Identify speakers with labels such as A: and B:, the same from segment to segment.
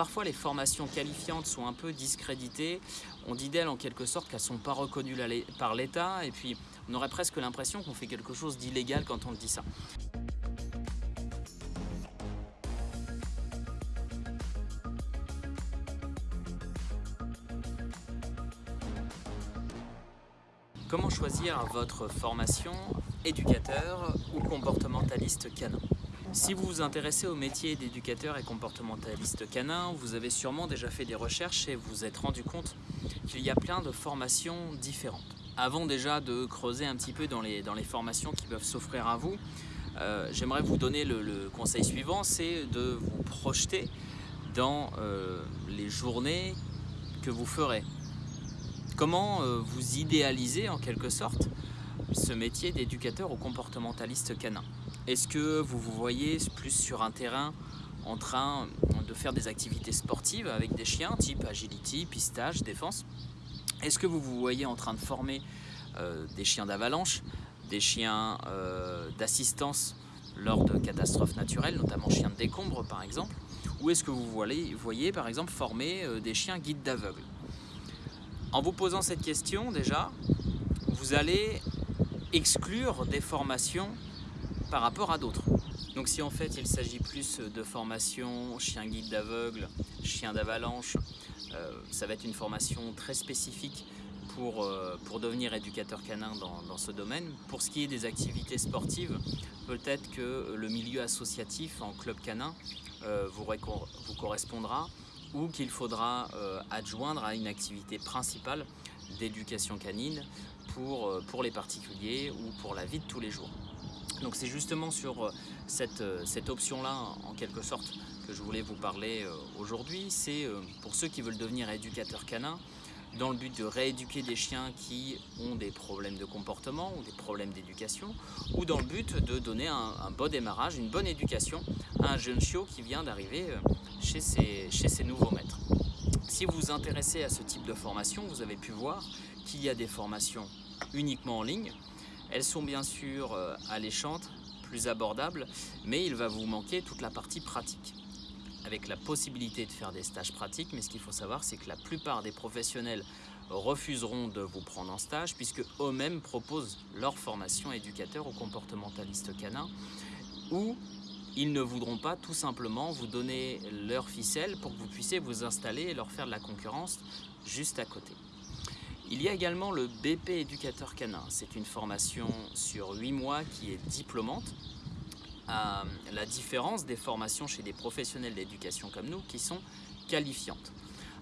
A: parfois les formations qualifiantes sont un peu discréditées, on dit d'elles en quelque sorte qu'elles ne sont pas reconnues par l'État. Et puis on aurait presque l'impression qu'on fait quelque chose d'illégal quand on dit ça. Comment choisir votre formation éducateur ou comportementaliste canin? Si vous vous intéressez au métier d'éducateur et comportementaliste canin, vous avez sûrement déjà fait des recherches et vous êtes rendu compte qu'il y a plein de formations différentes. Avant déjà de creuser un petit peu dans les, formations qui peuvent s'offrir à vous, euh, j'aimerais vous donner le, conseil suivant, c'est de vous projeter dans euh, les journées que vous ferez Comment euh, vous idéalisez en quelque sorte ce métier d'éducateur ou comportementaliste canin? Est-ce que vous vous voyez plus sur un terrain en train de faire des activités sportives avec des chiens type agility, pistage, défense? Est-ce que vous vous voyez en train de former euh, des chiens d'avalanche, des chiens euh, d'assistance lors de catastrophes naturelles, notamment chiens de décombre par exemple? Ou est-ce que vous voyez, voyez par exemple former des chiens guides d'aveugle en vous posant cette question déjà, vous allez exclure des formations par rapport à d'autres. Donc si en fait il s'agit plus de formation chien guide d'aveugle, chien d'avalanche, euh, ça va être une formation très spécifique pour, euh, devenir éducateur canin dans, ce domaine. Pour ce qui est des activités sportives, peut-être que le milieu associatif en club canin euh, vous, correspondra ou qu'il faudra adjoindre à une activité principale d'éducation canine pour, pour les particuliers ou pour la vie de tous les jours. Donc c'est justement sur euh, cette, cette option-là, en quelque sorte, que je voulais vous parler aujourd'hui. C'est pour ceux qui veulent devenir éducateurs canins, dans le but de rééduquer des chiens qui ont des problèmes de comportement ou des problèmes d'éducation, ou dans le but de donner un, bon démarrage, une bonne éducation à un jeune chiot qui vient d'arriver euh, chez ses nouveaux maîtres. Si vous vous intéressez à ce type de formation, vous avez pu voir qu'il y a des formations uniquement en ligne. Elles sont bien sûr euh, alléchantes, plus abordables, mais il va vous manquer toute la partie pratique avec la possibilité de faire des stages pratiques, mais ce qu'il faut savoir, c'est que la plupart des professionnels refuseront de vous prendre en stage puisque eux-mêmes proposent leur formation éducateur ou comportementaliste canin ou ils ne voudront pas tout simplement vous donner leur ficelle pour que vous puissiez vous installer et leur faire de la concurrence juste à côté. Il y a également le BP éducateur canin. C'est une formation sur 8 mois qui est diplômante à la différence des formations chez des professionnels d'éducation comme nous qui sont qualifiantes.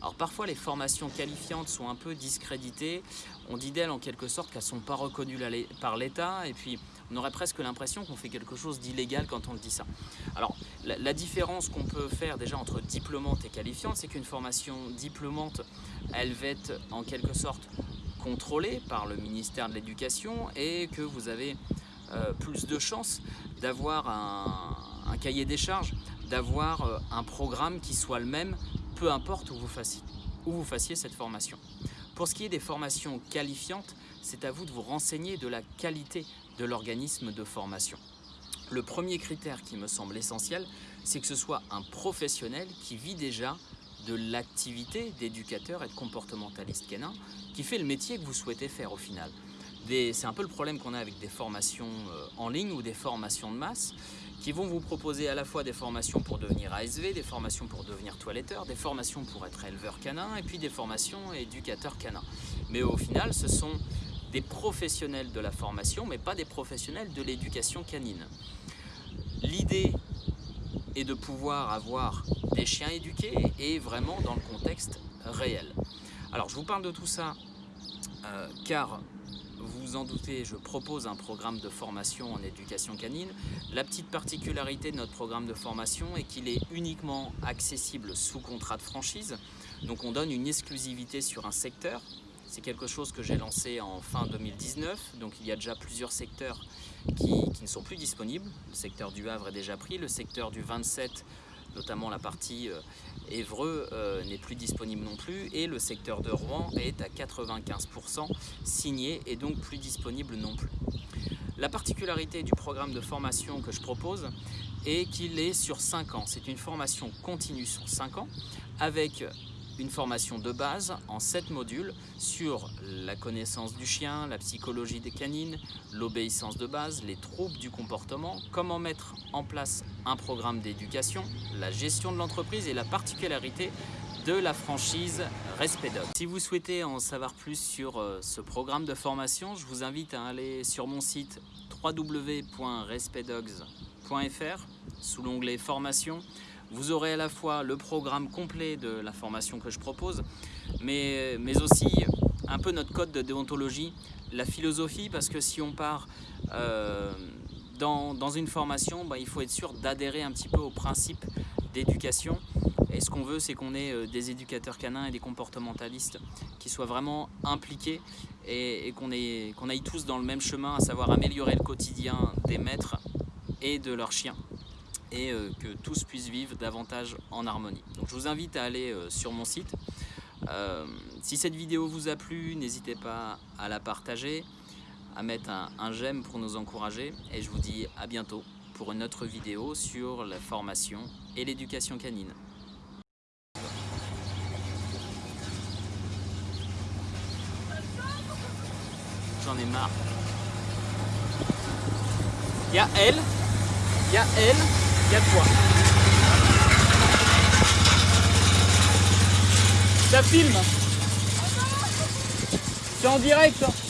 A: Alors parfois les formations qualifiantes sont un peu discréditées, on dit d'elles en quelque sorte qu'elles ne sont pas reconnues par l'État et puis on aurait presque l'impression qu'on fait quelque chose d'illégal quand on dit ça. Alors la, différence qu'on peut faire déjà entre diplômante et qualifiante, c'est qu'une formation diplômante, elle va être en quelque sorte contrôlée par le ministère de l'Éducation et que vous avez euh, plus de chances d'avoir un, cahier des charges, d'avoir euh, un programme qui soit le même, peu importe où vous fassiez cette formation. Pour ce qui est des formations qualifiantes, c'est à vous de vous renseigner de la qualité de l'organisme de formation. Le premier critère qui me semble essentiel, c'est que ce soit un professionnel qui vit déjà de l'activité d'éducateur et de comportementaliste canin, qui fait le métier que vous souhaitez faire au final c'est un peu le problème qu'on a avec des formations euh, en ligne ou des formations de masse qui vont vous proposer à la fois des formations pour devenir ASV, des formations pour devenir toiletteur, des formations pour être éleveur canin et puis des formations éducateur canin. Mais au final, ce sont des professionnels de la formation, mais pas des professionnels de l'éducation canine. L'idée est de pouvoir avoir des chiens éduqués et vraiment dans le contexte réel. Alors je vous parle de tout ça euh, car vous vous en doutez, je propose un programme de formation en éducation canine. La petite particularité de notre programme de formation est qu'il est uniquement accessible sous contrat de franchise. Donc on donne une exclusivité sur un secteur. C'est quelque chose que j'ai lancé en fin 2019, donc il y a déjà plusieurs secteurs qui, ne sont plus disponibles. Le secteur du Havre est déjà pris, le secteur du 27 notamment la partie euh, Évreux euh, n'est plus disponible non plus et le secteur de Rouen est à 95% signé et donc plus disponible non plus. La particularité du programme de formation que je propose est qu'il est sur 5 ans. C'est une formation continue sur 5 ans avec une formation de base en 7 modules sur la connaissance du chien, la psychologie des canines, l'obéissance de base, les troubles du comportement, comment mettre en place un programme d'éducation, la gestion de l'entreprise et la particularité de la franchise Respect Dog. Si vous souhaitez en savoir plus sur euh, ce programme de formation, je vous invite à aller sur mon site www.respectdogs.fr sous l'onglet formation. Vous aurez à la fois le programme complet de la formation que je propose, mais, aussi un peu notre code de déontologie, la philosophie, parce que si on part euh, dans, dans, une formation, bah, il faut être sûr d'adhérer un petit peu aux principes d'éducation. Et ce qu'on veut, c'est qu'on ait euh, des éducateurs canins et des comportementalistes qui soient vraiment impliqués et, qu'on aille tous dans le même chemin, à savoir améliorer le quotidien des maîtres et de leurs chiens et euh, que tous puissent vivre davantage en harmonie. Donc je vous invite à aller euh, sur mon site. si cette vidéo vous a plu, n'hésitez pas à la partager, à mettre un, un j'aime pour nous encourager et je vous dis à bientôt pour une autre vidéo sur la formation et l'éducation canine. j'en ai marre. Il y a elle, il y a elle, il y a toi. Ça filme C'est en direct hein.